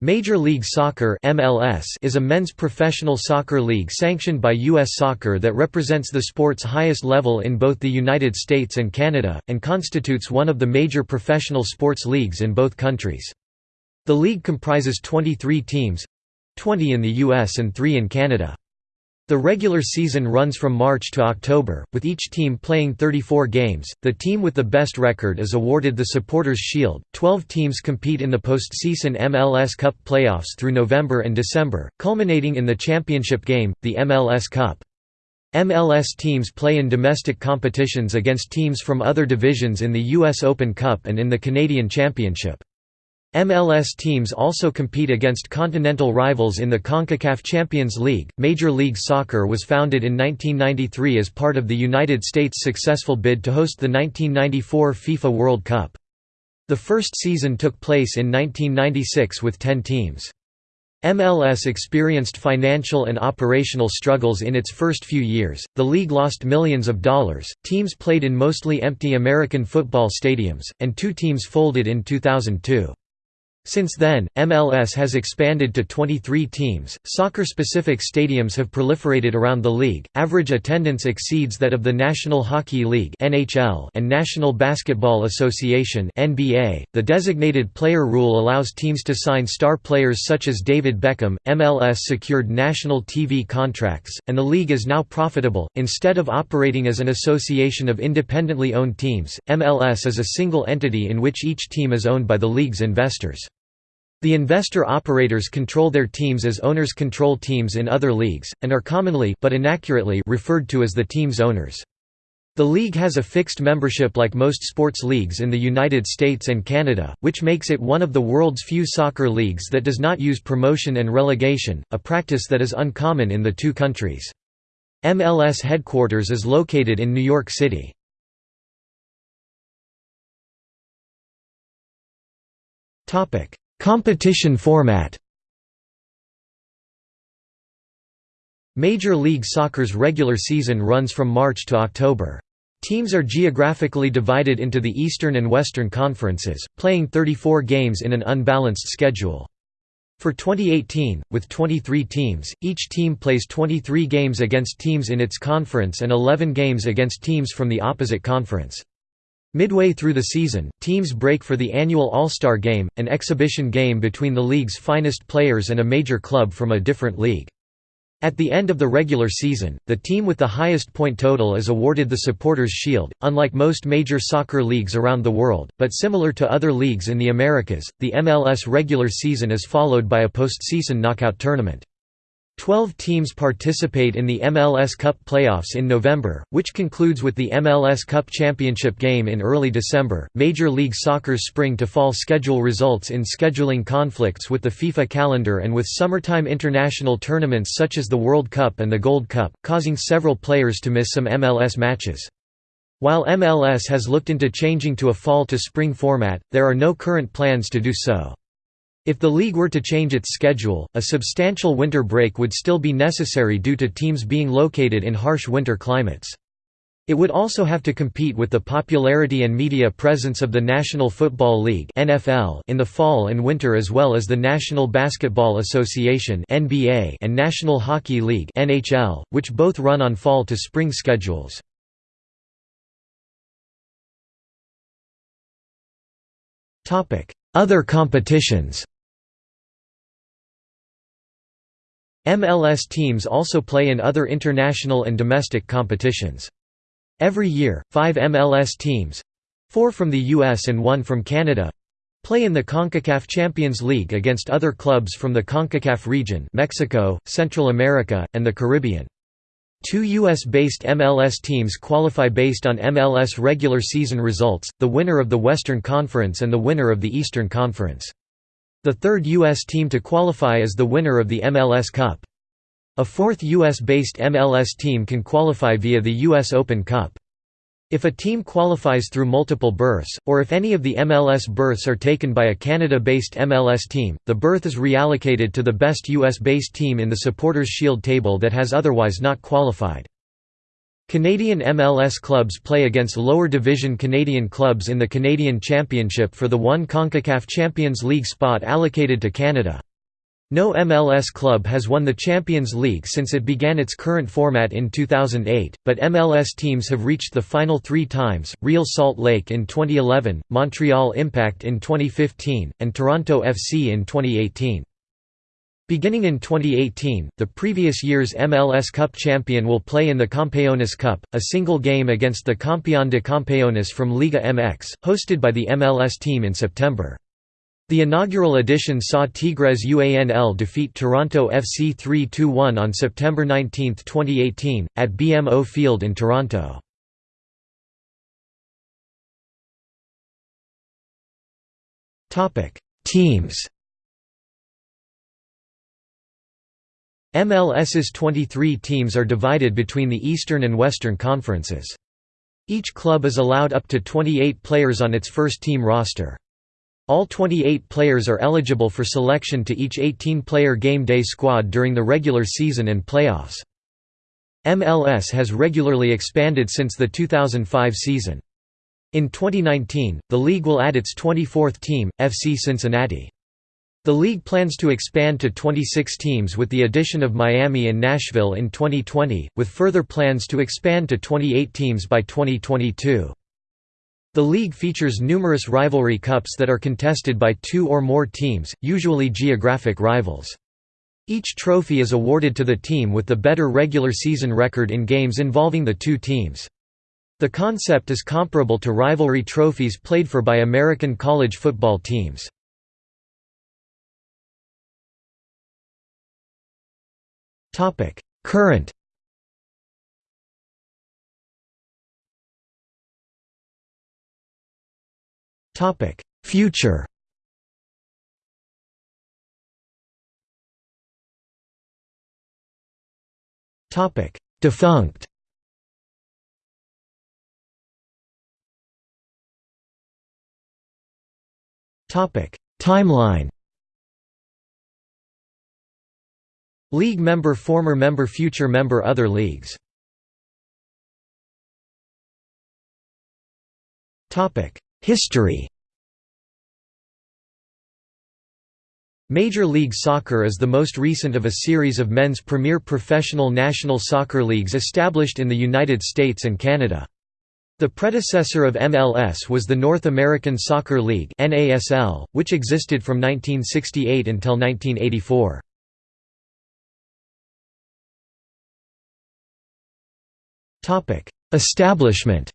Major League Soccer (MLS) is a men's professional soccer league sanctioned by US Soccer that represents the sport's highest level in both the United States and Canada and constitutes one of the major professional sports leagues in both countries. The league comprises 23 teams, 20 in the US and 3 in Canada. The regular season runs from March to October, with each team playing 34 games. The team with the best record is awarded the Supporters' Shield. Twelve teams compete in the postseason MLS Cup playoffs through November and December, culminating in the championship game, the MLS Cup. MLS teams play in domestic competitions against teams from other divisions in the U.S. Open Cup and in the Canadian Championship. MLS teams also compete against continental rivals in the CONCACAF Champions League. Major League Soccer was founded in 1993 as part of the United States' successful bid to host the 1994 FIFA World Cup. The first season took place in 1996 with 10 teams. MLS experienced financial and operational struggles in its first few years. The league lost millions of dollars, teams played in mostly empty American football stadiums, and two teams folded in 2002. Since then, MLS has expanded to 23 teams. Soccer specific stadiums have proliferated around the league. Average attendance exceeds that of the National Hockey League (NHL) and National Basketball Association (NBA). The designated player rule allows teams to sign star players such as David Beckham. MLS secured national TV contracts, and the league is now profitable. Instead of operating as an association of independently owned teams, MLS is a single entity in which each team is owned by the league's investors. The investor-operators control their teams as owners control teams in other leagues, and are commonly but inaccurately referred to as the team's owners. The league has a fixed membership like most sports leagues in the United States and Canada, which makes it one of the world's few soccer leagues that does not use promotion and relegation, a practice that is uncommon in the two countries. MLS headquarters is located in New York City. Competition format Major League Soccer's regular season runs from March to October. Teams are geographically divided into the Eastern and Western Conferences, playing 34 games in an unbalanced schedule. For 2018, with 23 teams, each team plays 23 games against teams in its conference and 11 games against teams from the opposite conference. Midway through the season, teams break for the annual All-Star Game, an exhibition game between the league's finest players and a major club from a different league. At the end of the regular season, the team with the highest point total is awarded the Supporters' Shield. Unlike most major soccer leagues around the world, but similar to other leagues in the Americas, the MLS regular season is followed by a postseason knockout tournament. Twelve teams participate in the MLS Cup playoffs in November, which concludes with the MLS Cup Championship game in early December. Major League Soccer's spring to fall schedule results in scheduling conflicts with the FIFA calendar and with summertime international tournaments such as the World Cup and the Gold Cup, causing several players to miss some MLS matches. While MLS has looked into changing to a fall to spring format, there are no current plans to do so. If the league were to change its schedule, a substantial winter break would still be necessary due to teams being located in harsh winter climates. It would also have to compete with the popularity and media presence of the National Football League (NFL) in the fall and winter as well as the National Basketball Association (NBA) and National Hockey League (NHL), which both run on fall to spring schedules. Topic: Other competitions. MLS teams also play in other international and domestic competitions. Every year, five MLS teams—four from the US and one from Canada—play in the CONCACAF Champions League against other clubs from the CONCACAF region Mexico, Central America, and the Caribbean. Two U.S.-based MLS teams qualify based on MLS regular season results, the winner of the Western Conference and the winner of the Eastern Conference. The third U.S. team to qualify is the winner of the MLS Cup. A fourth U.S.-based MLS team can qualify via the U.S. Open Cup. If a team qualifies through multiple berths, or if any of the MLS berths are taken by a Canada-based MLS team, the berth is reallocated to the best US-based team in the Supporters' Shield table that has otherwise not qualified. Canadian MLS clubs play against lower division Canadian clubs in the Canadian Championship for the one CONCACAF Champions League spot allocated to Canada. No MLS club has won the Champions League since it began its current format in 2008, but MLS teams have reached the final three times, Real Salt Lake in 2011, Montreal Impact in 2015, and Toronto FC in 2018. Beginning in 2018, the previous year's MLS Cup champion will play in the Campeones Cup, a single game against the Campeón de Campeones from Liga MX, hosted by the MLS team in September. The inaugural edition saw Tigres UANL defeat Toronto FC 3–1 on September 19, 2018, at BMO Field in Toronto. Teams MLS's 23 teams are divided between the Eastern and Western Conferences. Each club is allowed up to 28 players on its first team roster. All 28 players are eligible for selection to each 18-player game day squad during the regular season and playoffs. MLS has regularly expanded since the 2005 season. In 2019, the league will add its 24th team, FC Cincinnati. The league plans to expand to 26 teams with the addition of Miami and Nashville in 2020, with further plans to expand to 28 teams by 2022. The league features numerous rivalry cups that are contested by two or more teams, usually geographic rivals. Each trophy is awarded to the team with the better regular season record in games involving the two teams. The concept is comparable to rivalry trophies played for by American college football teams. Current Topic: Future Topic: Defunct Topic: Timeline League member Former member Future member Other leagues History Major League Soccer is the most recent of a series of men's premier professional national soccer leagues established in the United States and Canada. The predecessor of MLS was the North American Soccer League which existed from 1968 until 1984. Establishment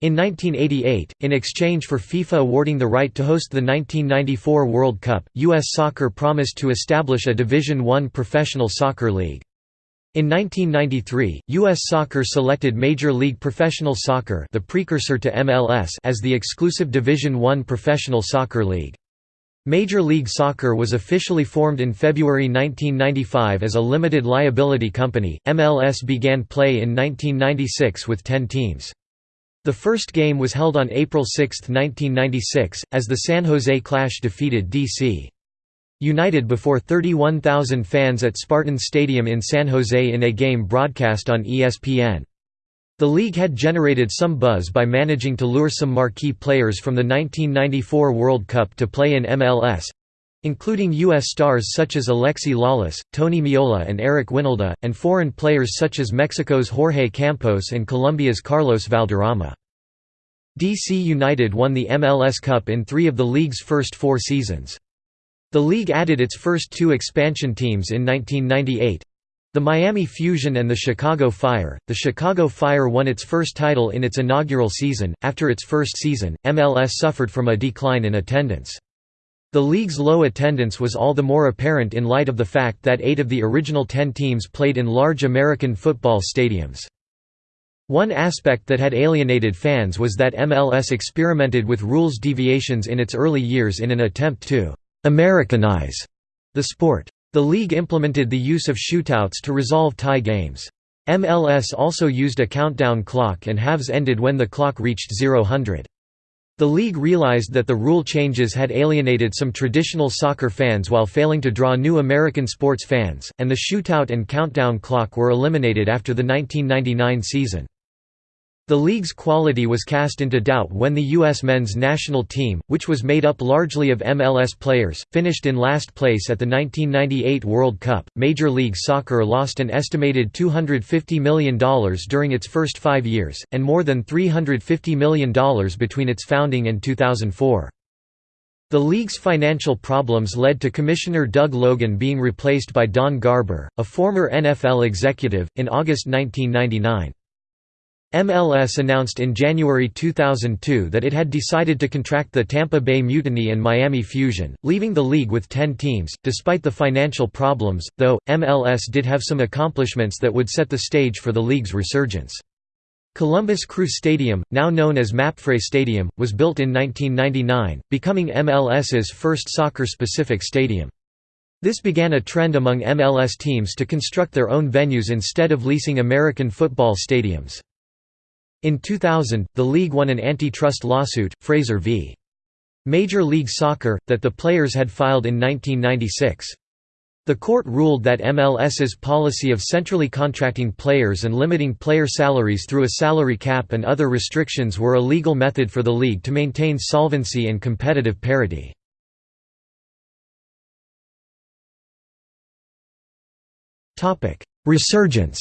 In 1988, in exchange for FIFA awarding the right to host the 1994 World Cup, U.S. Soccer promised to establish a Division I professional soccer league. In 1993, U.S. Soccer selected Major League Professional Soccer the precursor to MLS as the exclusive Division I professional soccer league. Major League Soccer was officially formed in February 1995 as a limited liability company. MLS began play in 1996 with 10 teams. The first game was held on April 6, 1996, as the San Jose Clash defeated D.C. United before 31,000 fans at Spartan Stadium in San Jose in a game broadcast on ESPN. The league had generated some buzz by managing to lure some marquee players from the 1994 World Cup to play in MLS, including U.S. stars such as Alexi Lalas, Tony Meola and Eric Wynalda, and foreign players such as Mexico's Jorge Campos and Colombia's Carlos Valderrama. DC United won the MLS Cup in three of the league's first four seasons. The league added its first two expansion teams in 1998. The Miami Fusion and the Chicago Fire. The Chicago Fire won its first title in its inaugural season. After its first season, MLS suffered from a decline in attendance. The league's low attendance was all the more apparent in light of the fact that eight of the original ten teams played in large American football stadiums. One aspect that had alienated fans was that MLS experimented with rules deviations in its early years in an attempt to «Americanize» the sport. The league implemented the use of shootouts to resolve tie games. MLS also used a countdown clock and halves ended when the clock reached 0-100. The league realized that the rule changes had alienated some traditional soccer fans while failing to draw new American sports fans, and the shootout and countdown clock were eliminated after the 1999 season. The league's quality was cast into doubt when the U.S. men's national team, which was made up largely of MLS players, finished in last place at the 1998 World Cup. Major League Soccer lost an estimated $250 million during its first five years, and more than $350 million between its founding and 2004. The league's financial problems led to Commissioner Doug Logan being replaced by Don Garber, a former NFL executive, in August 1999. MLS announced in January 2002 that it had decided to contract the Tampa Bay Mutiny and Miami Fusion, leaving the league with 10 teams. Despite the financial problems, though, MLS did have some accomplishments that would set the stage for the league's resurgence. Columbus Crew Stadium, now known as Mapfre Stadium, was built in 1999, becoming MLS's first soccer-specific stadium. This began a trend among MLS teams to construct their own venues instead of leasing American football stadiums. In 2000, the league won an antitrust lawsuit, Fraser v. Major League Soccer, that the players had filed in 1996. The court ruled that MLS's policy of centrally contracting players and limiting player salaries through a salary cap and other restrictions were a legal method for the league to maintain solvency and competitive parity. Resurgence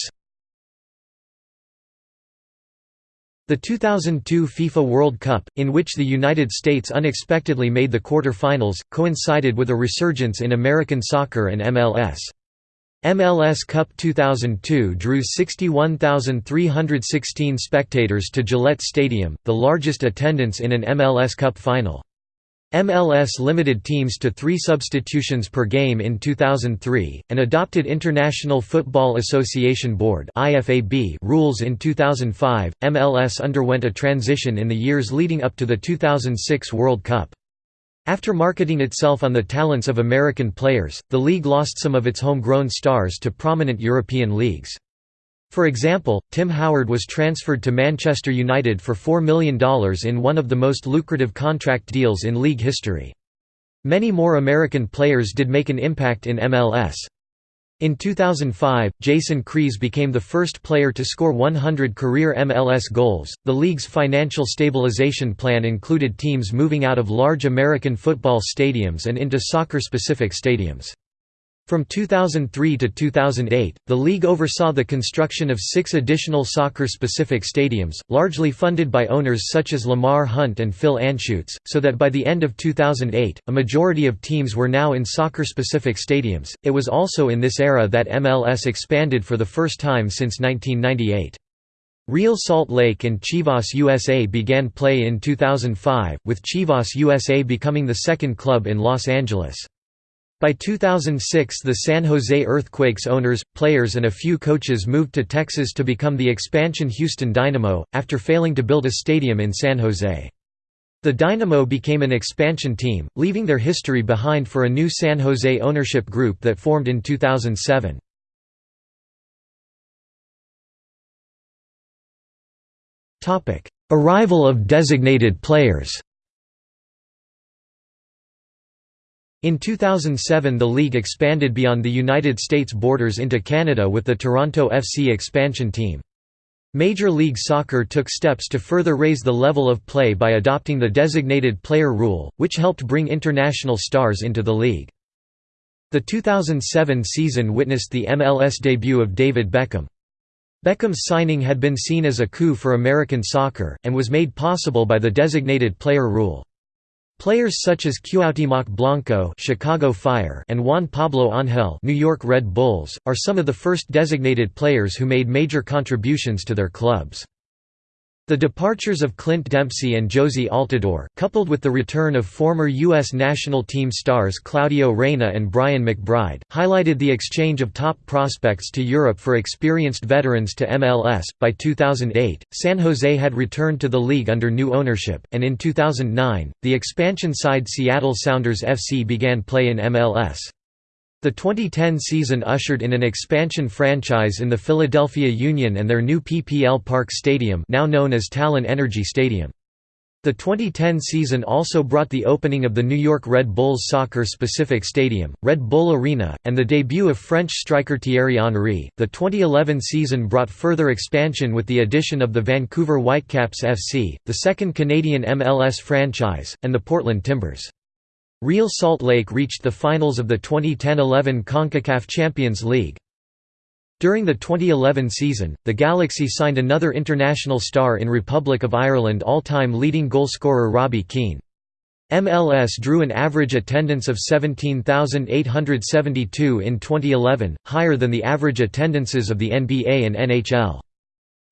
The 2002 FIFA World Cup, in which the United States unexpectedly made the quarter-finals, coincided with a resurgence in American soccer and MLS. MLS Cup 2002 drew 61,316 spectators to Gillette Stadium, the largest attendance in an MLS Cup final. MLS limited teams to three substitutions per game in 2003, and adopted International Football Association Board rules in 2005. MLS underwent a transition in the years leading up to the 2006 World Cup. After marketing itself on the talents of American players, the league lost some of its homegrown stars to prominent European leagues. For example, Tim Howard was transferred to Manchester United for $4 million in one of the most lucrative contract deals in league history. Many more American players did make an impact in MLS. In 2005, Jason Kreis became the first player to score 100 career MLS goals. The league's financial stabilization plan included teams moving out of large American football stadiums and into soccer specific stadiums. From 2003 to 2008, the league oversaw the construction of six additional soccer-specific stadiums, largely funded by owners such as Lamar Hunt and Phil Anschutz, so that by the end of 2008, a majority of teams were now in soccer-specific stadiums. It was also in this era that MLS expanded for the first time since 1998. Real Salt Lake and Chivas USA began play in 2005, with Chivas USA becoming the second club in Los Angeles. By 2006 the San Jose Earthquakes owners, players and a few coaches moved to Texas to become the expansion Houston Dynamo, after failing to build a stadium in San Jose. The Dynamo became an expansion team, leaving their history behind for a new San Jose ownership group that formed in 2007. Arrival of designated players In 2007 the league expanded beyond the United States borders into Canada with the Toronto FC expansion team. Major League Soccer took steps to further raise the level of play by adopting the designated player rule, which helped bring international stars into the league. The 2007 season witnessed the MLS debut of David Beckham. Beckham's signing had been seen as a coup for American soccer, and was made possible by the designated player rule. Players such as Cuauhtémoc Blanco Chicago Fire and Juan Pablo Ángel New York Red Bulls, are some of the first designated players who made major contributions to their clubs. The departures of Clint Dempsey and Jozy Altidore, coupled with the return of former U.S. national team stars Claudio Reyna and Brian McBride, highlighted the exchange of top prospects to Europe for experienced veterans to MLS. By 2008, San Jose had returned to the league under new ownership, and in 2009, the expansion side Seattle Sounders FC began play in MLS. The 2010 season ushered in an expansion franchise in the Philadelphia Union and their new PPL Park Stadium now known as Talen Energy Stadium. The 2010 season also brought the opening of the New York Red Bulls soccer-specific stadium, Red Bull Arena, and the debut of French striker Thierry Henry. The 2011 season brought further expansion with the addition of the Vancouver Whitecaps FC, the second Canadian MLS franchise, and the Portland Timbers. Real Salt Lake reached the finals of the 2010–11 CONCACAF Champions League. During the 2011 season, the Galaxy signed another international star in Republic of Ireland all-time leading goalscorer Robbie Keane. MLS drew an average attendance of 17,872 in 2011, higher than the average attendances of the NBA and NHL.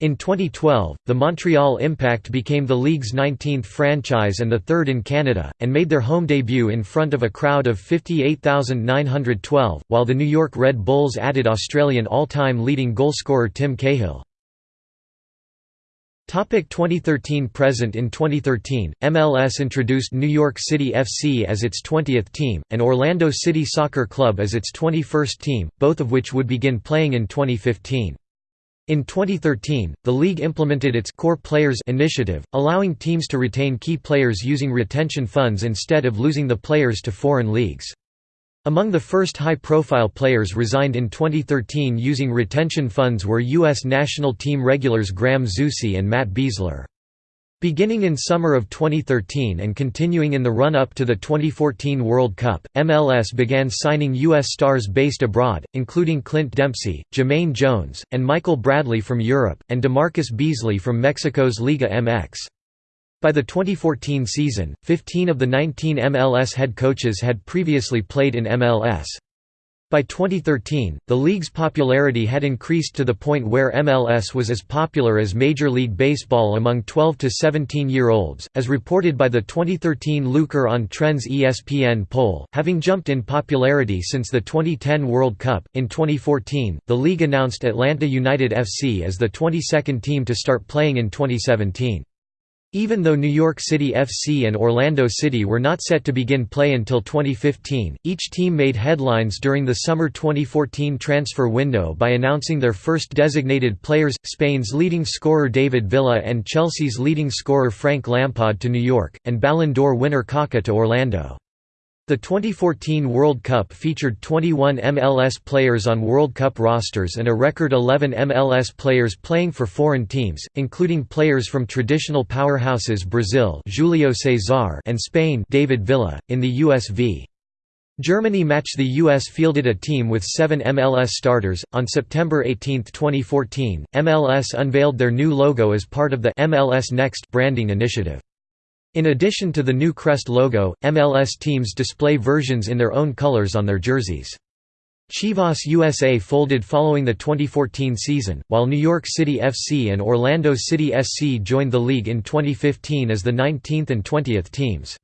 In 2012, the Montreal Impact became the league's 19th franchise and the third in Canada, and made their home debut in front of a crowd of 58,912, while the New York Red Bulls added Australian all-time leading goalscorer Tim Cahill. 2013 Present In 2013, MLS introduced New York City FC as its 20th team, and Orlando City Soccer Club as its 21st team, both of which would begin playing in 2015. In 2013, the league implemented its Core Players initiative, allowing teams to retain key players using retention funds instead of losing the players to foreign leagues. Among the first high-profile players resigned in 2013 using retention funds were U.S. national team regulars Graham Zusi and Matt Besler. Beginning in summer of 2013 and continuing in the run-up to the 2014 World Cup, MLS began signing U.S. stars based abroad, including Clint Dempsey, Jermaine Jones, and Michael Bradley from Europe, and DeMarcus Beasley from Mexico's Liga MX. By the 2014 season, 15 of the 19 MLS head coaches had previously played in MLS. By 2013, the league's popularity had increased to the point where MLS was as popular as Major League Baseball among 12 to 17-year-olds, as reported by the 2013 Luker on Trends ESPN poll, having jumped in popularity since the 2010 World Cup. In 2014, the league announced Atlanta United FC as the 22nd team to start playing in 2017. Even though New York City FC and Orlando City were not set to begin play until 2015, each team made headlines during the summer 2014 transfer window by announcing their first designated players, Spain's leading scorer David Villa and Chelsea's leading scorer Frank Lampard to New York, and Ballon d'Or winner Kaká to Orlando. The 2014 World Cup featured 21 MLS players on World Cup rosters and a record 11 MLS players playing for foreign teams, including players from traditional powerhouses Brazil Julio Cesar and Spain David Villa. In the US v. Germany match the US fielded a team with seven MLS starters. On September 18, 2014, MLS unveiled their new logo as part of the MLS Next branding initiative. In addition to the new crest logo, MLS teams display versions in their own colors on their jerseys. Chivas USA folded following the 2014 season, while New York City FC and Orlando City SC joined the league in 2015 as the 19th and 20th teams.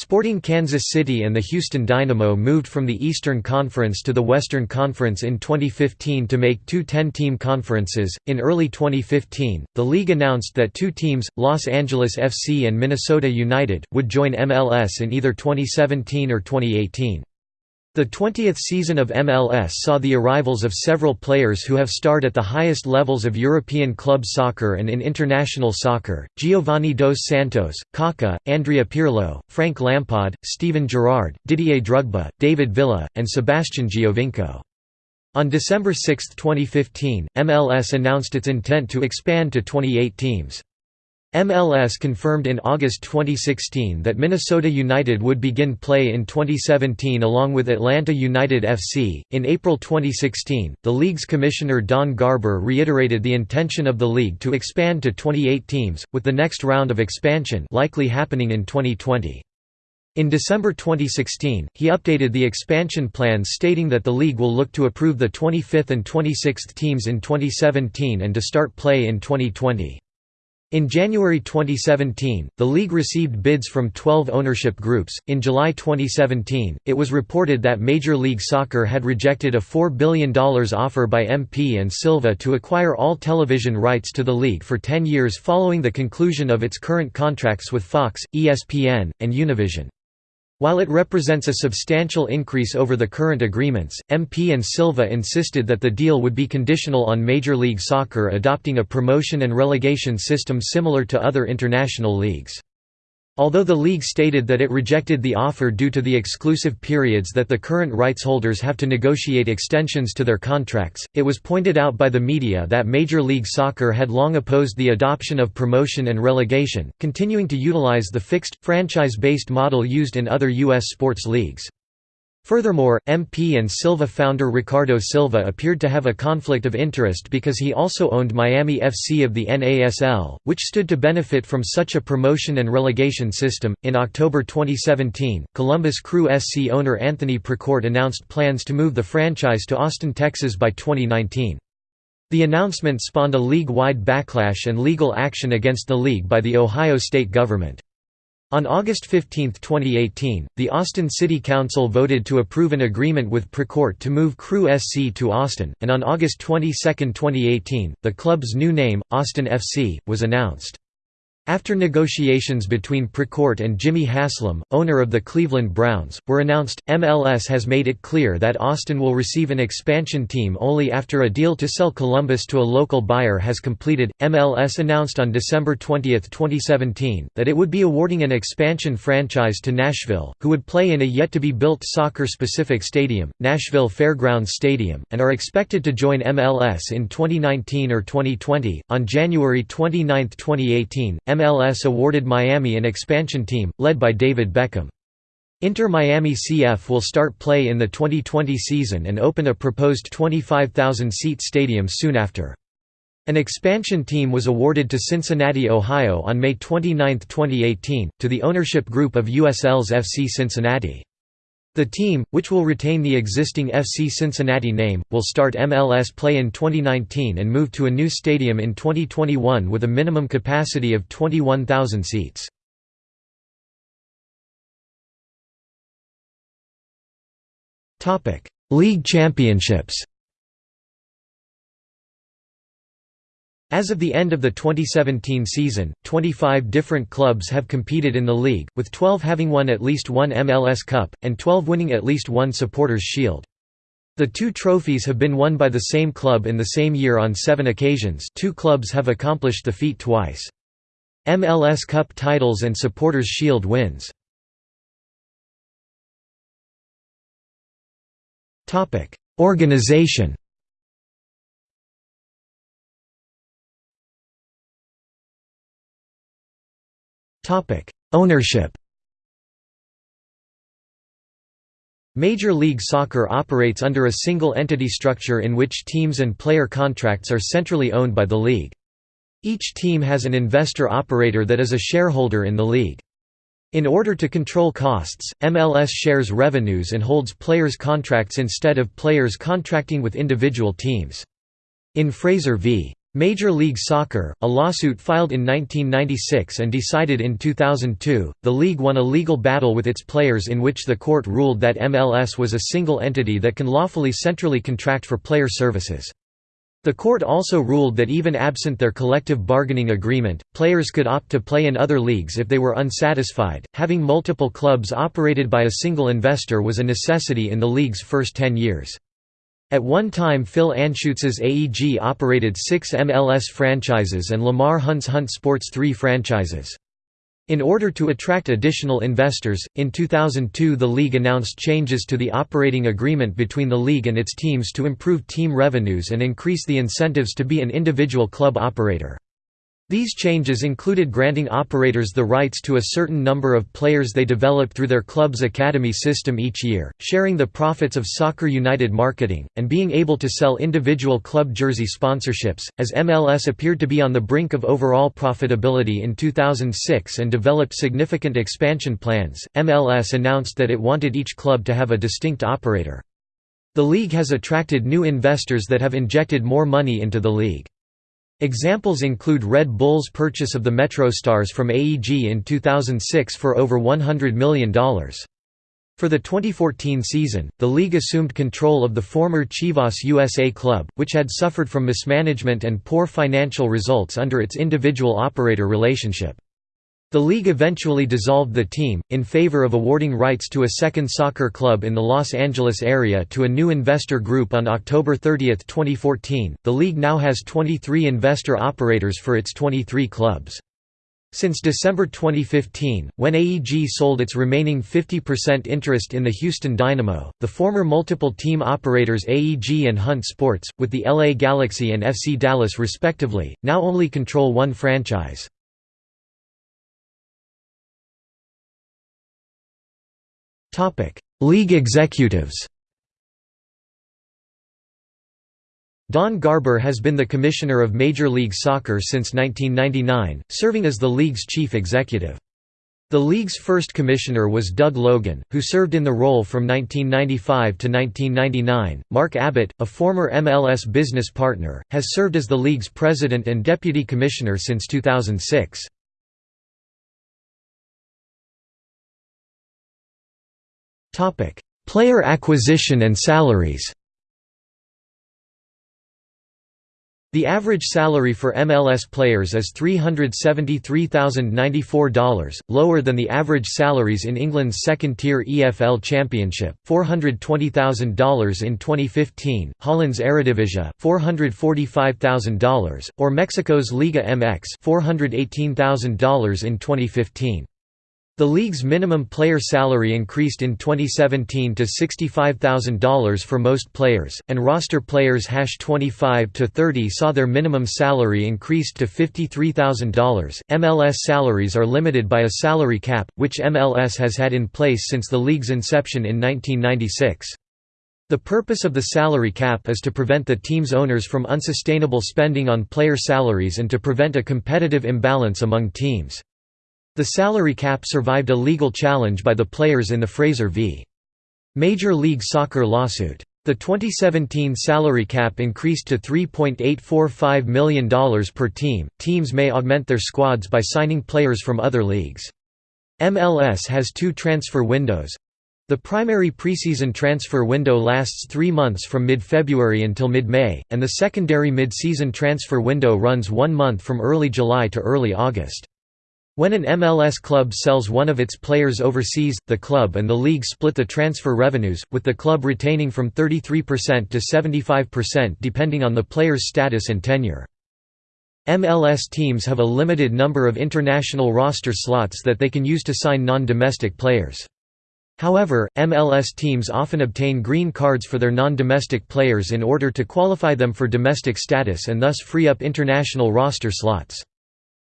Sporting Kansas City and the Houston Dynamo moved from the Eastern Conference to the Western Conference in 2015 to make two 10 team conferences. In early 2015, the league announced that two teams, Los Angeles FC and Minnesota United, would join MLS in either 2017 or 2018. The 20th season of MLS saw the arrivals of several players who have starred at the highest levels of European club soccer and in international soccer, Giovanni dos Santos, Kaká, Andrea Pirlo, Frank Lampard, Steven Gerrard, Didier Drogba, David Villa, and Sebastian Giovinco. On December 6, 2015, MLS announced its intent to expand to 28 teams. MLS confirmed in August 2016 that Minnesota United would begin play in 2017 along with Atlanta United FC. In April 2016, the league's commissioner Don Garber reiterated the intention of the league to expand to 28 teams, with the next round of expansion likely happening in 2020. In December 2016, he updated the expansion plans stating that the league will look to approve the 25th and 26th teams in 2017 and to start play in 2020. In January 2017, the league received bids from 12 ownership groups. In July 2017, it was reported that Major League Soccer had rejected a $4 billion offer by MP and Silva to acquire all television rights to the league for 10 years following the conclusion of its current contracts with Fox, ESPN, and Univision. While it represents a substantial increase over the current agreements, MP and Silva insisted that the deal would be conditional on Major League Soccer adopting a promotion and relegation system similar to other international leagues. Although the league stated that it rejected the offer due to the exclusive periods that the current rights holders have to negotiate extensions to their contracts, it was pointed out by the media that Major League Soccer had long opposed the adoption of promotion and relegation, continuing to utilize the fixed, franchise-based model used in other U.S. sports leagues. Furthermore, MP and Silva founder Ricardo Silva appeared to have a conflict of interest because he also owned Miami FC of the NASL, which stood to benefit from such a promotion and relegation system. In October 2017, Columbus Crew SC owner Anthony Precourt announced plans to move the franchise to Austin, Texas by 2019. The announcement spawned a league-wide backlash and legal action against the league by the Ohio state government. On August 15, 2018, the Austin City Council voted to approve an agreement with Precourt to move Crew SC to Austin, and on August 22, 2018, the club's new name, Austin FC, was announced. After negotiations between Precourt and Jimmy Haslam, owner of the Cleveland Browns, were announced, MLS has made it clear that Austin will receive an expansion team only after a deal to sell Columbus to a local buyer has completed. MLS announced on December 20, 2017, that it would be awarding an expansion franchise to Nashville, who would play in a yet to be built soccer specific stadium, Nashville Fairgrounds Stadium, and are expected to join MLS in 2019 or 2020. On January 29, 2018, MLS awarded Miami an expansion team, led by David Beckham. Inter Miami CF will start play in the 2020 season and open a proposed 25,000-seat stadium soon after. An expansion team was awarded to Cincinnati, Ohio on May 29, 2018, to the ownership group of USL's FC Cincinnati. The team, which will retain the existing FC Cincinnati name, will start MLS play in 2019 and move to a new stadium in 2021 with a minimum capacity of 21,000 seats. League championships As of the end of the 2017 season, 25 different clubs have competed in the league, with 12 having won at least one MLS Cup, and 12 winning at least one Supporters' Shield. The two trophies have been won by the same club in the same year on seven occasions two clubs have accomplished the feat twice. MLS Cup titles and Supporters' Shield wins. Organization Ownership Major League Soccer operates under a single entity structure in which teams and player contracts are centrally owned by the league. Each team has an investor-operator that is a shareholder in the league. In order to control costs, MLS shares revenues and holds players' contracts instead of players contracting with individual teams. In Fraser v. Major League Soccer, a lawsuit filed in 1996 and decided in 2002, the league won a legal battle with its players in which the court ruled that MLS was a single entity that can lawfully centrally contract for player services. The court also ruled that even absent their collective bargaining agreement, players could opt to play in other leagues if they were unsatisfied. Having multiple clubs operated by a single investor was a necessity in the league's first 10 years. At one time Phil Anschutz's AEG operated six MLS franchises and Lamar Hunt's Hunt Sports three franchises. In order to attract additional investors, in 2002 the league announced changes to the operating agreement between the league and its teams to improve team revenues and increase the incentives to be an individual club operator. These changes included granting operators the rights to a certain number of players they develop through their club's academy system each year, sharing the profits of Soccer United marketing, and being able to sell individual club jersey sponsorships. As MLS appeared to be on the brink of overall profitability in 2006 and developed significant expansion plans, MLS announced that it wanted each club to have a distinct operator. The league has attracted new investors that have injected more money into the league. Examples include Red Bull's purchase of the MetroStars from AEG in 2006 for over $100 million. For the 2014 season, the league assumed control of the former Chivas USA club, which had suffered from mismanagement and poor financial results under its individual operator relationship. The league eventually dissolved the team, in favor of awarding rights to a second soccer club in the Los Angeles area to a new investor group on October 30, 2014. The league now has 23 investor operators for its 23 clubs. Since December 2015, when AEG sold its remaining 50% interest in the Houston Dynamo, the former multiple team operators AEG and Hunt Sports, with the LA Galaxy and FC Dallas respectively, now only control one franchise. League executives Don Garber has been the commissioner of Major League Soccer since 1999, serving as the league's chief executive. The league's first commissioner was Doug Logan, who served in the role from 1995 to 1999. Mark Abbott, a former MLS business partner, has served as the league's president and deputy commissioner since 2006. Player acquisition and salaries. The average salary for MLS players is $373,094, lower than the average salaries in England's second-tier EFL Championship, $420,000 in 2015, Holland's Eredivisie, $445,000, or Mexico's Liga MX, $418,000 in 2015. The league's minimum player salary increased in 2017 to $65,000 for most players, and roster players 25 to 30 saw their minimum salary increased to $53,000. MLS salaries are limited by a salary cap, which MLS has had in place since the league's inception in 1996. The purpose of the salary cap is to prevent the team's owners from unsustainable spending on player salaries and to prevent a competitive imbalance among teams. The salary cap survived a legal challenge by the players in the Fraser v. Major League Soccer lawsuit. The 2017 salary cap increased to $3.845 million per team. Teams may augment their squads by signing players from other leagues. MLS has two transfer windows. The primary preseason transfer window lasts three months from mid-February until mid-May, and the secondary mid-season transfer window runs one month from early July to early August. When an MLS club sells one of its players overseas, the club and the league split the transfer revenues, with the club retaining from 33% to 75% depending on the player's status and tenure. MLS teams have a limited number of international roster slots that they can use to sign non-domestic players. However, MLS teams often obtain green cards for their non-domestic players in order to qualify them for domestic status and thus free up international roster slots.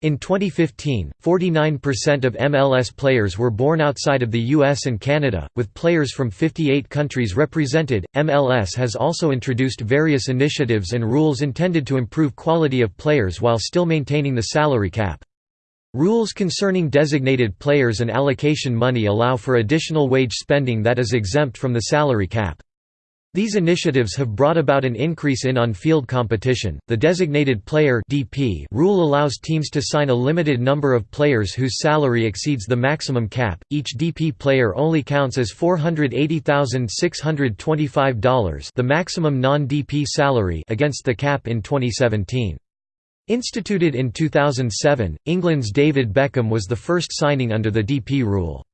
In 2015, 49% of MLS players were born outside of the US and Canada, with players from 58 countries represented. MLS has also introduced various initiatives and rules intended to improve quality of players while still maintaining the salary cap. Rules concerning designated players and allocation money allow for additional wage spending that is exempt from the salary cap. These initiatives have brought about an increase in on-field competition. The designated player (DP) rule allows teams to sign a limited number of players whose salary exceeds the maximum cap. Each DP player only counts as $480,625, the maximum non-DP salary against the cap in 2017. Instituted in 2007, England's David Beckham was the first signing under the DP rule.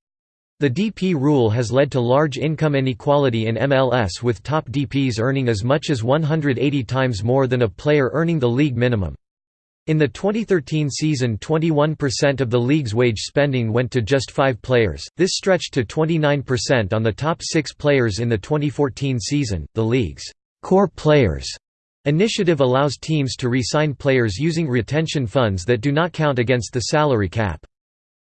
The DP rule has led to large income inequality in MLS with top DPs earning as much as 180 times more than a player earning the league minimum. In the 2013 season 21% of the league's wage spending went to just five players, this stretched to 29% on the top six players in the 2014 season. The league's core players initiative allows teams to re-sign players using retention funds that do not count against the salary cap.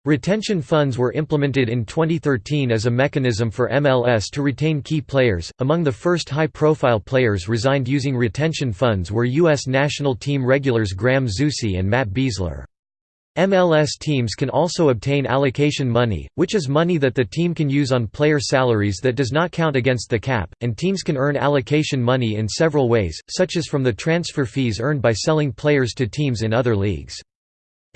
Retention funds were implemented in 2013 as a mechanism for MLS to retain key players. Among the first high profile players resigned using retention funds were U.S. national team regulars Graham Zusi and Matt Besler. MLS teams can also obtain allocation money, which is money that the team can use on player salaries that does not count against the cap, and teams can earn allocation money in several ways, such as from the transfer fees earned by selling players to teams in other leagues.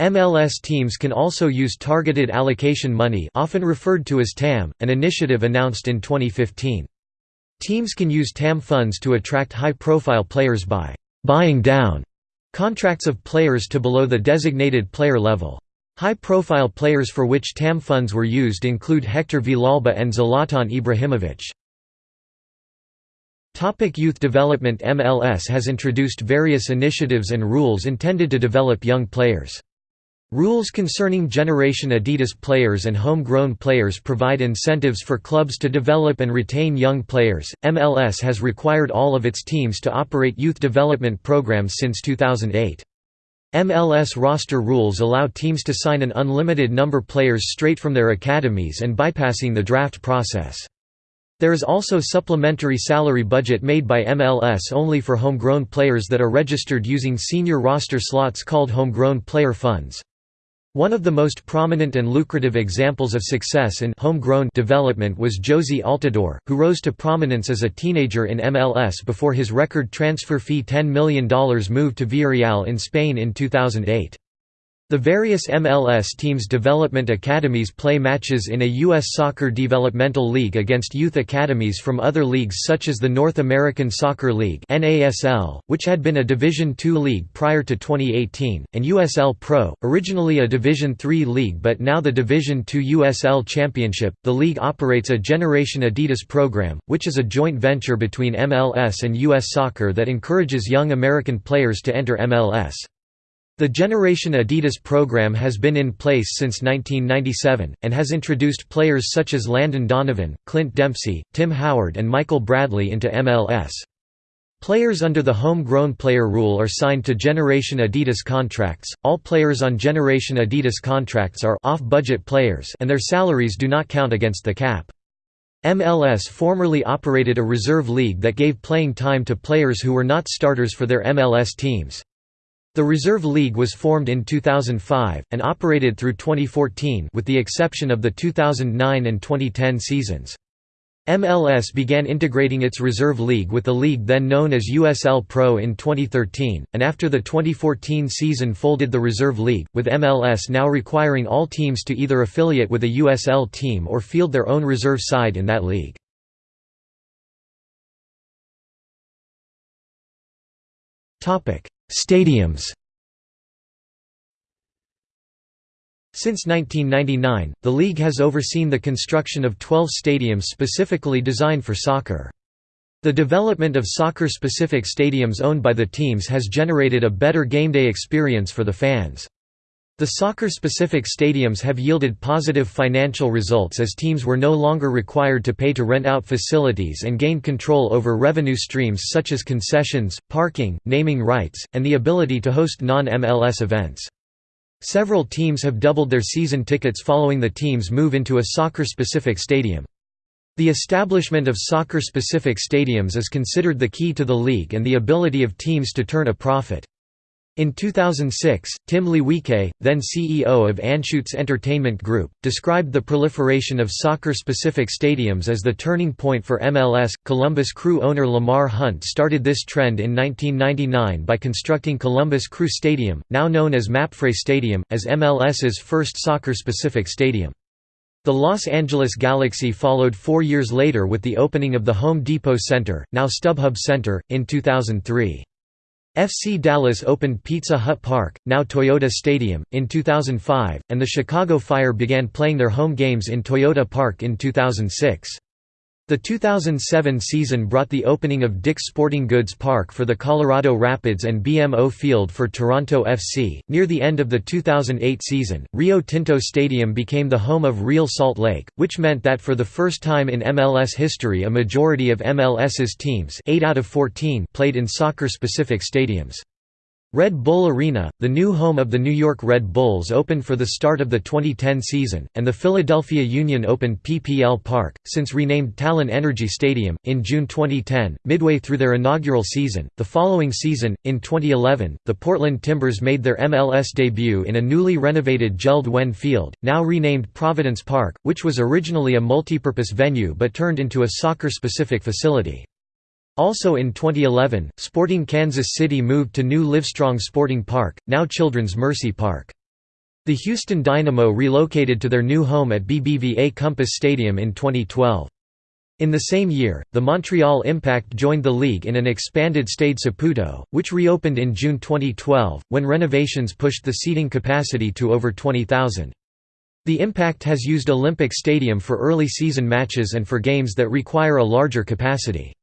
MLS teams can also use targeted allocation money often referred to as TAM, an initiative announced in 2015. Teams can use TAM funds to attract high-profile players by «buying down» contracts of players to below the designated player level. High-profile players for which TAM funds were used include Hector Villalba and Zlatan Ibrahimovic. Topic youth development MLS has introduced various initiatives and rules intended to develop young players. Rules concerning Generation Adidas players and homegrown players provide incentives for clubs to develop and retain young players. MLS has required all of its teams to operate youth development programs since 2008. MLS roster rules allow teams to sign an unlimited number of players straight from their academies and bypassing the draft process. There is also supplementary salary budget made by MLS only for homegrown players that are registered using senior roster slots called homegrown player funds. One of the most prominent and lucrative examples of success in homegrown development was Jozy Altidore, who rose to prominence as a teenager in MLS before his record transfer fee $10 million move to Villarreal in Spain in 2008. The various MLS teams' development academies play matches in a U.S. Soccer Developmental League against youth academies from other leagues such as the North American Soccer League which had been a Division II league prior to 2018, and USL Pro, originally a Division III league but now the Division II USL Championship. The league operates a Generation Adidas program, which is a joint venture between MLS and U.S. Soccer that encourages young American players to enter MLS. The Generation Adidas program has been in place since 1997, and has introduced players such as Landon Donovan, Clint Dempsey, Tim Howard and Michael Bradley into MLS. Players under the home-grown player rule are signed to Generation Adidas contracts. All players on Generation Adidas contracts are off-budget players and their salaries do not count against the cap. MLS formerly operated a reserve league that gave playing time to players who were not starters for their MLS teams. The Reserve League was formed in 2005, and operated through 2014 with the exception of the 2009 and 2010 seasons. MLS began integrating its Reserve League with the league then known as USL Pro in 2013, and after the 2014 season folded the Reserve League, with MLS now requiring all teams to either affiliate with a USL team or field their own reserve side in that league. Stadiums Since 1999, the league has overseen the construction of 12 stadiums specifically designed for soccer. The development of soccer-specific stadiums owned by the teams has generated a better gameday experience for the fans. The soccer-specific stadiums have yielded positive financial results as teams were no longer required to pay to rent out facilities and gained control over revenue streams such as concessions, parking, naming rights, and the ability to host non-MLS events. Several teams have doubled their season tickets following the team's move into a soccer-specific stadium. The establishment of soccer-specific stadiums is considered the key to the league and the ability of teams to turn a profit. In 2006, Tim Leiweke, then CEO of Anschutz Entertainment Group, described the proliferation of soccer-specific stadiums as the turning point for MLS. Columbus Crew owner Lamar Hunt started this trend in 1999 by constructing Columbus Crew Stadium, now known as Mapfre Stadium, as MLS's first soccer-specific stadium. The Los Angeles Galaxy followed four years later with the opening of the Home Depot Center, now StubHub Center, in 2003. FC Dallas opened Pizza Hut Park, now Toyota Stadium, in 2005, and the Chicago Fire began playing their home games in Toyota Park in 2006. The 2007 season brought the opening of Dick's Sporting Goods Park for the Colorado Rapids and BMO Field for Toronto FC. Near the end of the 2008 season, Rio Tinto Stadium became the home of Real Salt Lake, which meant that for the first time in MLS history a majority of MLS's teams 8 out of 14 played in soccer-specific stadiums. Red Bull Arena, the new home of the New York Red Bulls opened for the start of the 2010 season, and the Philadelphia Union opened PPL Park, since renamed Talen Energy Stadium, in June 2010, midway through their inaugural season. The following season, in 2011, the Portland Timbers made their MLS debut in a newly renovated Jeld Wen Field, now renamed Providence Park, which was originally a multipurpose venue but turned into a soccer-specific facility. Also in 2011, Sporting Kansas City moved to new Livestrong Sporting Park, now Children's Mercy Park. The Houston Dynamo relocated to their new home at BBVA Compass Stadium in 2012. In the same year, the Montreal Impact joined the league in an expanded Stade Saputo, which reopened in June 2012, when renovations pushed the seating capacity to over 20,000. The Impact has used Olympic Stadium for early season matches and for games that require a larger capacity.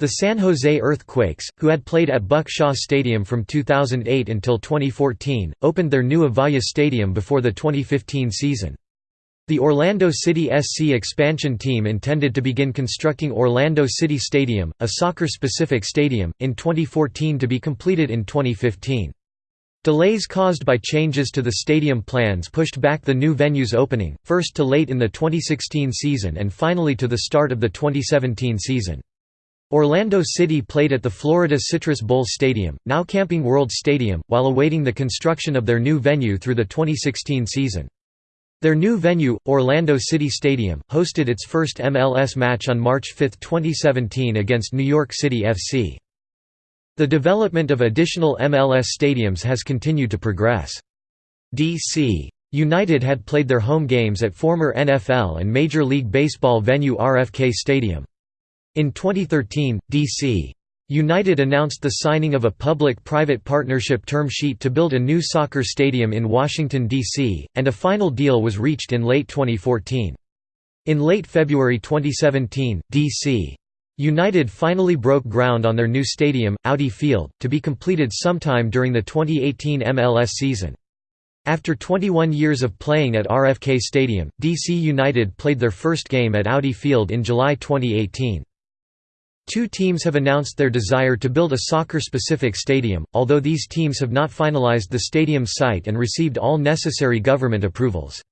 The San Jose Earthquakes, who had played at Buck Shaw Stadium from 2008 until 2014, opened their new Avaya Stadium before the 2015 season. The Orlando City SC expansion team intended to begin constructing Orlando City Stadium, a soccer-specific stadium, in 2014 to be completed in 2015. Delays caused by changes to the stadium plans pushed back the new venue's opening, first to late in the 2016 season and finally to the start of the 2017 season. Orlando City played at the Florida Citrus Bowl Stadium, now Camping World Stadium, while awaiting the construction of their new venue through the 2016 season. Their new venue, Orlando City Stadium, hosted its first MLS match on March 5, 2017 against New York City FC. The development of additional MLS stadiums has continued to progress. D.C. United had played their home games at former NFL and Major League Baseball venue RFK Stadium. In 2013, D.C. United announced the signing of a public-private partnership term sheet to build a new soccer stadium in Washington, D.C., and a final deal was reached in late 2014. In late February 2017, D.C. United finally broke ground on their new stadium, Audi Field, to be completed sometime during the 2018 MLS season. After 21 years of playing at RFK Stadium, DC United played their first game at Audi Field in July 2018. Two teams have announced their desire to build a soccer-specific stadium, although these teams have not finalized the stadium site and received all necessary government approvals.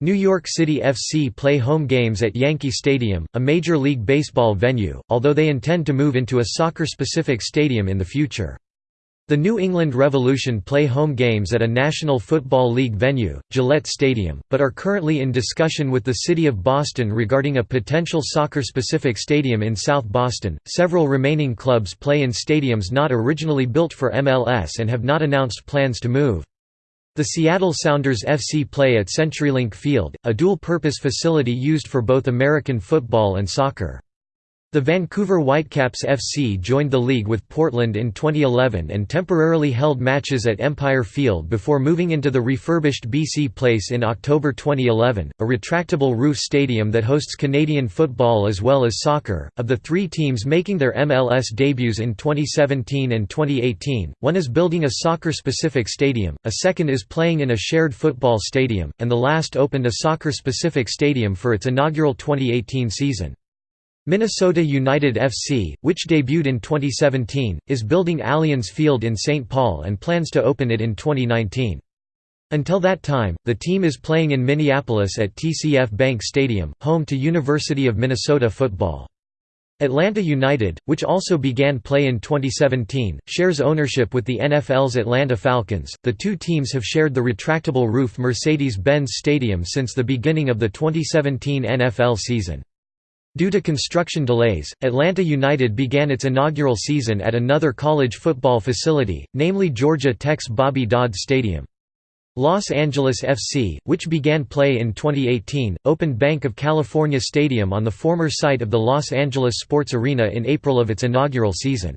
New York City FC play home games at Yankee Stadium, a Major League Baseball venue, although they intend to move into a soccer-specific stadium in the future. The New England Revolution play home games at a National Football League venue, Gillette Stadium, but are currently in discussion with the City of Boston regarding a potential soccer specific stadium in South Boston. Several remaining clubs play in stadiums not originally built for MLS and have not announced plans to move. The Seattle Sounders FC play at CenturyLink Field, a dual purpose facility used for both American football and soccer. The Vancouver Whitecaps FC joined the league with Portland in 2011 and temporarily held matches at Empire Field before moving into the refurbished BC Place in October 2011, a retractable roof stadium that hosts Canadian football as well as soccer. Of the three teams making their MLS debuts in 2017 and 2018, one is building a soccer specific stadium, a second is playing in a shared football stadium, and the last opened a soccer specific stadium for its inaugural 2018 season. Minnesota United FC, which debuted in 2017, is building Allianz Field in St. Paul and plans to open it in 2019. Until that time, the team is playing in Minneapolis at TCF Bank Stadium, home to University of Minnesota football. Atlanta United, which also began play in 2017, shares ownership with the NFL's Atlanta Falcons. The two teams have shared the retractable roof Mercedes Benz Stadium since the beginning of the 2017 NFL season. Due to construction delays, Atlanta United began its inaugural season at another college football facility, namely Georgia Tech's Bobby Dodd Stadium. Los Angeles FC, which began play in 2018, opened Bank of California Stadium on the former site of the Los Angeles Sports Arena in April of its inaugural season.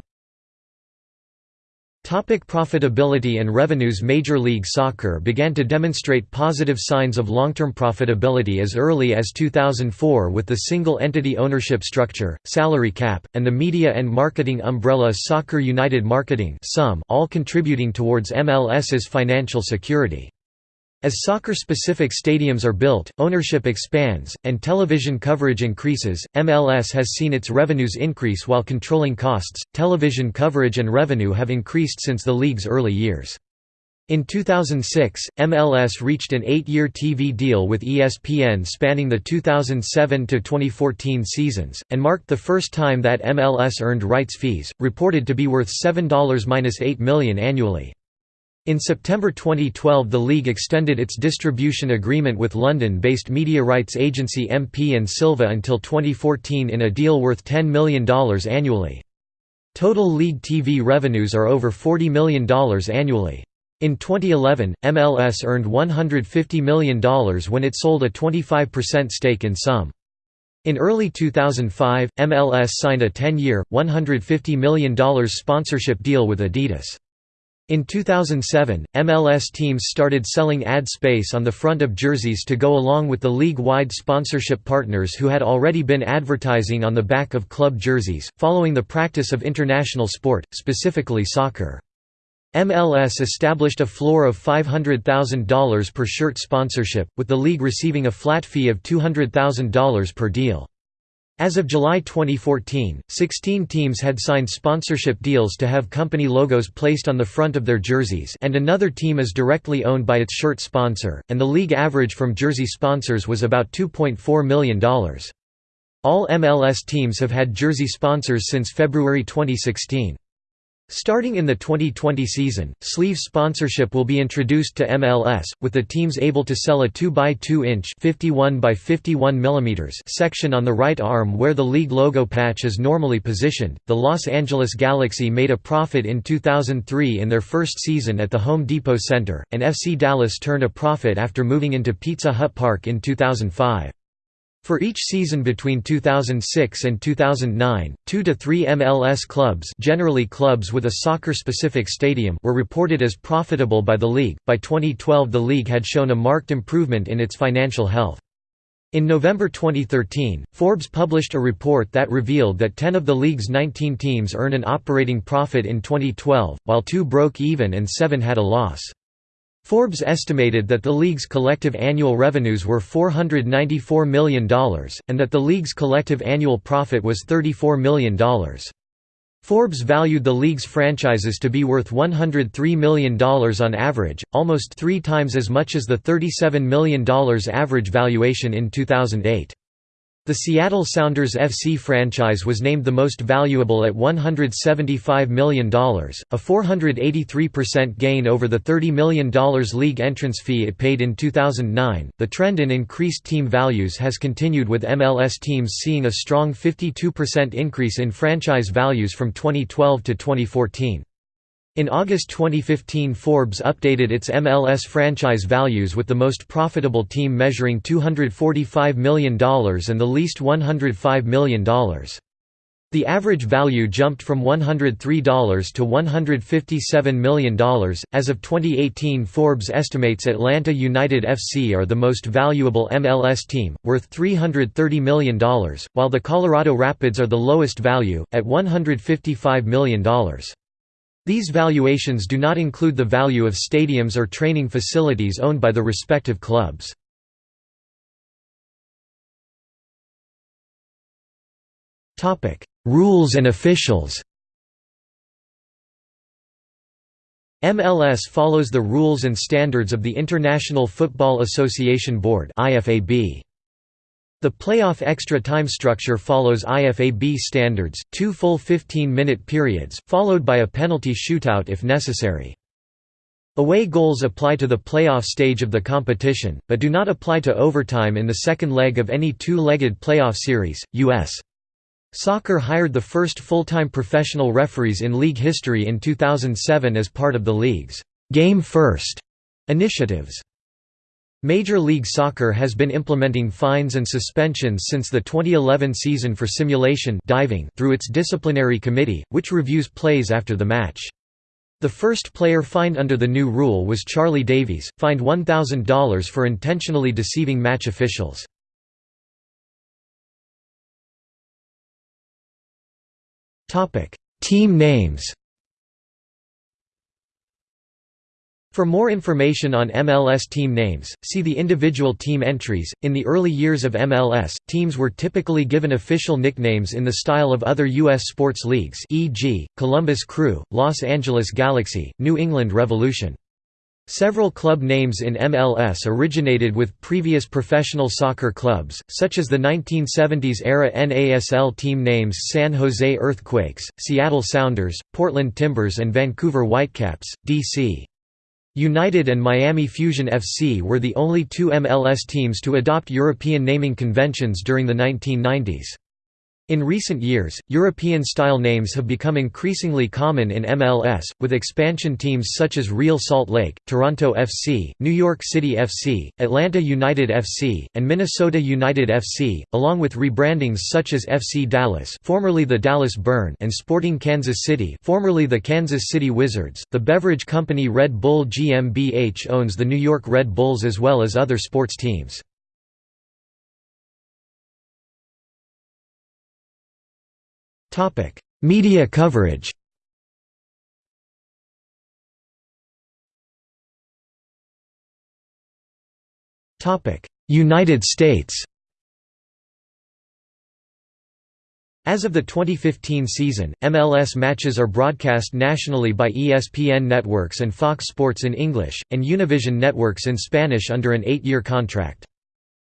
Topic profitability and revenues Major League Soccer began to demonstrate positive signs of long-term profitability as early as 2004 with the single-entity ownership structure, salary cap, and the media and marketing umbrella Soccer United Marketing all contributing towards MLS's financial security. As soccer-specific stadiums are built, ownership expands, and television coverage increases, MLS has seen its revenues increase while controlling costs. Television coverage and revenue have increased since the league's early years. In 2006, MLS reached an eight-year TV deal with ESPN spanning the 2007–2014 seasons, and marked the first time that MLS earned rights fees, reported to be worth $7–8 million annually. In September 2012 the league extended its distribution agreement with London-based media rights agency MP Silva until 2014 in a deal worth $10 million annually. Total league TV revenues are over $40 million annually. In 2011, MLS earned $150 million when it sold a 25% stake in SUM. In early 2005, MLS signed a 10-year, $150 million sponsorship deal with Adidas. In 2007, MLS teams started selling ad space on the front of jerseys to go along with the league-wide sponsorship partners who had already been advertising on the back of club jerseys, following the practice of international sport, specifically soccer. MLS established a floor of $500,000 per shirt sponsorship, with the league receiving a flat fee of $200,000 per deal. As of July 2014, 16 teams had signed sponsorship deals to have company logos placed on the front of their jerseys and another team is directly owned by its shirt sponsor, and the league average from jersey sponsors was about $2.4 million. All MLS teams have had jersey sponsors since February 2016. Starting in the 2020 season, sleeve sponsorship will be introduced to MLS, with the teams able to sell a 2x2-inch section on the right arm where the league logo patch is normally positioned. The Los Angeles Galaxy made a profit in 2003 in their first season at the Home Depot Center, and FC Dallas turned a profit after moving into Pizza Hut Park in 2005. For each season between 2006 and 2009, two to three MLS clubs, generally clubs with a soccer-specific stadium, were reported as profitable by the league. By 2012, the league had shown a marked improvement in its financial health. In November 2013, Forbes published a report that revealed that 10 of the league's 19 teams earned an operating profit in 2012, while two broke even and seven had a loss. Forbes estimated that the league's collective annual revenues were $494 million, and that the league's collective annual profit was $34 million. Forbes valued the league's franchises to be worth $103 million on average, almost three times as much as the $37 million average valuation in 2008. The Seattle Sounders FC franchise was named the most valuable at $175 million, a 483% gain over the $30 million league entrance fee it paid in 2009. The trend in increased team values has continued with MLS teams seeing a strong 52% increase in franchise values from 2012 to 2014. In August 2015 Forbes updated its MLS franchise values with the most profitable team measuring $245 million and the least $105 million. The average value jumped from $103 to $157 million. As of 2018, Forbes estimates Atlanta United FC are the most valuable MLS team, worth $330 million, while the Colorado Rapids are the lowest value, at $155 million. These valuations do not include the value of stadiums or training facilities owned by the respective clubs. Rules and officials MLS follows the rules and standards of the International Football Association Board IFAB. The playoff extra time structure follows IFAB standards, two full 15-minute periods, followed by a penalty shootout if necessary. Away goals apply to the playoff stage of the competition, but do not apply to overtime in the second leg of any two-legged playoff series. U.S. Soccer hired the first full-time professional referees in league history in 2007 as part of the league's «Game First» initiatives. Major League Soccer has been implementing fines and suspensions since the 2011 season for simulation diving through its disciplinary committee, which reviews plays after the match. The first player fined under the new rule was Charlie Davies, fined $1,000 for intentionally deceiving match officials. Team names For more information on MLS team names, see the individual team entries. In the early years of MLS, teams were typically given official nicknames in the style of other U.S. sports leagues, e.g., Columbus Crew, Los Angeles Galaxy, New England Revolution. Several club names in MLS originated with previous professional soccer clubs, such as the 1970s-era NASL team names San Jose Earthquakes, Seattle Sounders, Portland Timbers and Vancouver Whitecaps, D.C. United and Miami Fusion FC were the only two MLS teams to adopt European naming conventions during the 1990s. In recent years, European-style names have become increasingly common in MLS, with expansion teams such as Real Salt Lake, Toronto FC, New York City FC, Atlanta United FC, and Minnesota United FC, along with rebrandings such as FC Dallas, formerly the Dallas Burn, and Sporting Kansas City, formerly the Kansas City Wizards. The beverage company Red Bull GmbH owns the New York Red Bulls as well as other sports teams. Topic: Media coverage. Topic: United States. As of the 2015 season, MLS matches are broadcast nationally by ESPN Networks and Fox Sports in English, and Univision Networks in Spanish under an eight-year contract.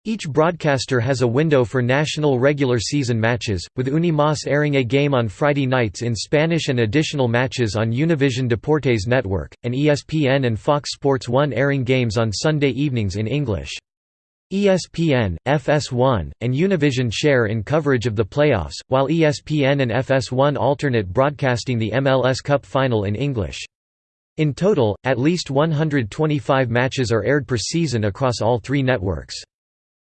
Each broadcaster has a window for national regular season matches, with Unimas airing a game on Friday nights in Spanish and additional matches on Univision Deportes network, and ESPN and Fox Sports 1 airing games on Sunday evenings in English. ESPN, FS1, and Univision share in coverage of the playoffs, while ESPN and FS1 alternate broadcasting the MLS Cup final in English. In total, at least 125 matches are aired per season across all three networks.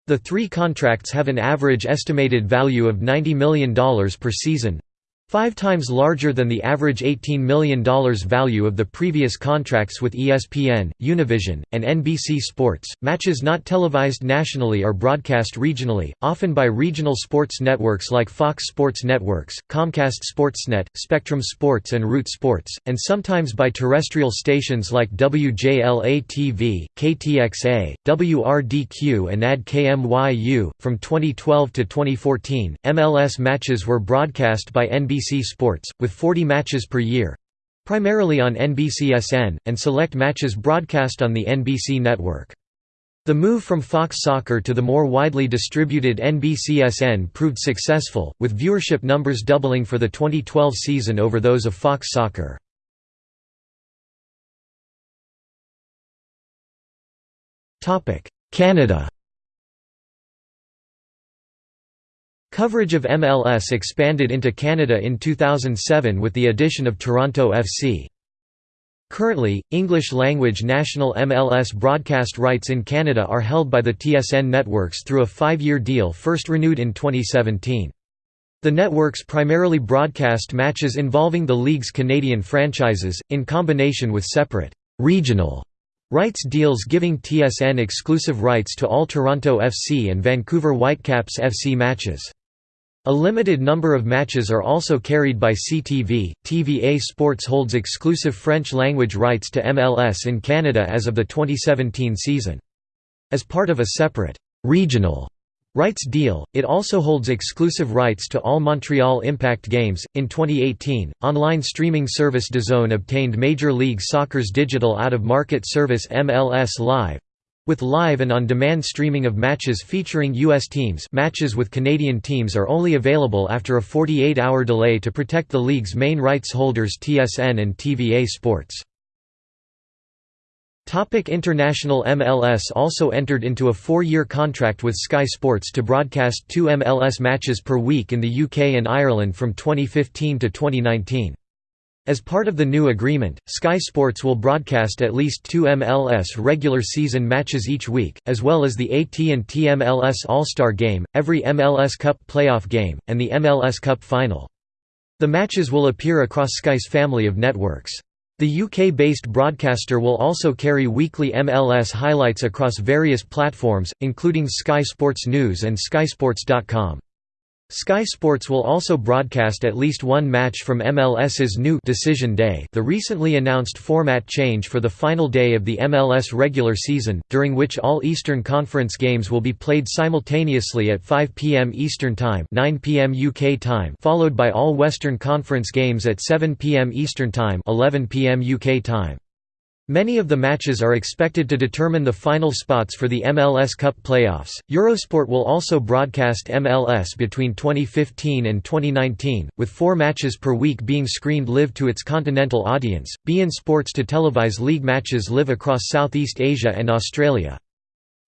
The three contracts have an average estimated value of $90 million per season, Five times larger than the average $18 million value of the previous contracts with ESPN, Univision, and NBC Sports. Matches not televised nationally are broadcast regionally, often by regional sports networks like Fox Sports Networks, Comcast Sportsnet, Spectrum Sports, and Root Sports, and sometimes by terrestrial stations like WJLA TV, KTXA, WRDQ, and AD-KMYU. From 2012 to 2014, MLS matches were broadcast by NBC NBC Sports, with 40 matches per year primarily on NBCSN, and select matches broadcast on the NBC network. The move from Fox Soccer to the more widely distributed NBCSN proved successful, with viewership numbers doubling for the 2012 season over those of Fox Soccer. Canada Coverage of MLS expanded into Canada in 2007 with the addition of Toronto FC. Currently, English-language national MLS broadcast rights in Canada are held by the TSN networks through a five-year deal first renewed in 2017. The networks primarily broadcast matches involving the league's Canadian franchises, in combination with separate «regional» rights deals giving TSN exclusive rights to all Toronto FC and Vancouver Whitecaps FC matches. A limited number of matches are also carried by CTV. TVA Sports holds exclusive French language rights to MLS in Canada as of the 2017 season. As part of a separate regional rights deal, it also holds exclusive rights to all Montreal Impact games. In 2018, online streaming service DAZN obtained Major League Soccer's digital out-of-market service MLS Live, with live and on-demand streaming of matches featuring U.S. teams matches with Canadian teams are only available after a 48-hour delay to protect the league's main rights holders TSN and TVA Sports. Topic International MLS also entered into a four-year contract with Sky Sports to broadcast two MLS matches per week in the UK and Ireland from 2015 to 2019. As part of the new agreement, Sky Sports will broadcast at least two MLS regular season matches each week, as well as the AT&T MLS All-Star Game, every MLS Cup playoff game, and the MLS Cup Final. The matches will appear across Sky's family of networks. The UK-based broadcaster will also carry weekly MLS highlights across various platforms, including Sky Sports News and skysports.com. Sky Sports will also broadcast at least one match from MLS's new Decision Day the recently announced format change for the final day of the MLS regular season, during which all Eastern Conference games will be played simultaneously at 5 p.m. Eastern Time 9 p.m. UK time followed by all Western Conference games at 7 p.m. Eastern Time 11 p.m. UK time. Many of the matches are expected to determine the final spots for the MLS Cup playoffs. Eurosport will also broadcast MLS between 2015 and 2019, with four matches per week being screened live to its continental audience. beIN Sports to televise league matches live across Southeast Asia and Australia.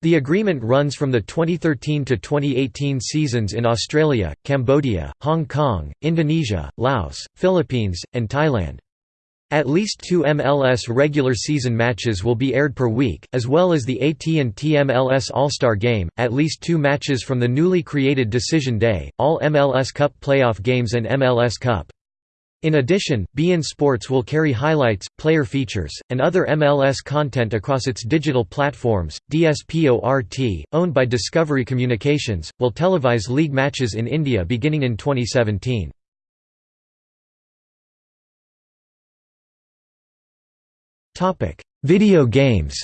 The agreement runs from the 2013 to 2018 seasons in Australia, Cambodia, Hong Kong, Indonesia, Laos, Philippines, and Thailand. At least two MLS regular season matches will be aired per week, as well as the AT&T MLS All-Star Game, at least two matches from the newly created Decision Day, all MLS Cup playoff games and MLS Cup. In addition, beIN Sports will carry highlights, player features, and other MLS content across its digital platforms. DSPORT, owned by Discovery Communications, will televise league matches in India beginning in 2017. Topic: Video games.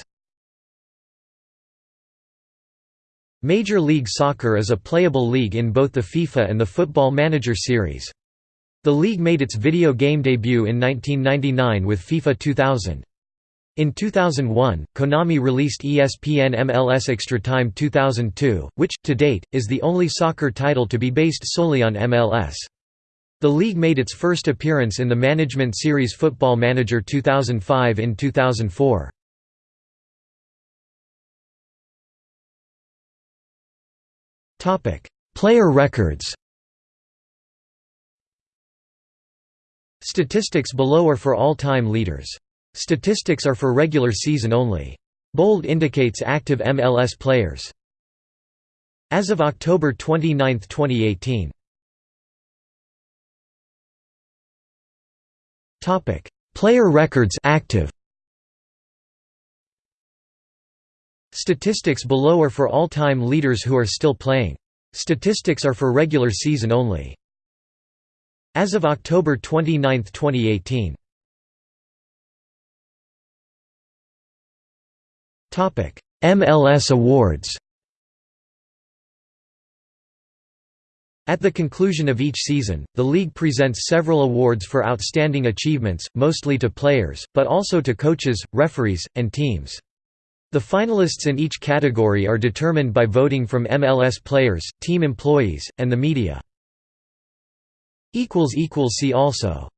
Major League Soccer is a playable league in both the FIFA and the Football Manager series. The league made its video game debut in 1999 with FIFA 2000. In 2001, Konami released ESPN MLS Extra Time 2002, which, to date, is the only soccer title to be based solely on MLS. The league made its first appearance in the management series Football Manager 2005 in 2004. Topic: Player records Statistics below are for all-time leaders. Statistics are for regular season only. Bold indicates active MLS players. As of October 29, 2018. Topic: Player records active. Statistics below are for all-time leaders who are still playing. Statistics are for regular season only. As of October 29, 2018. Topic: MLS awards At the conclusion of each season, the league presents several awards for outstanding achievements, mostly to players, but also to coaches, referees, and teams. The finalists in each category are determined by voting from MLS players, team employees, and the media. See also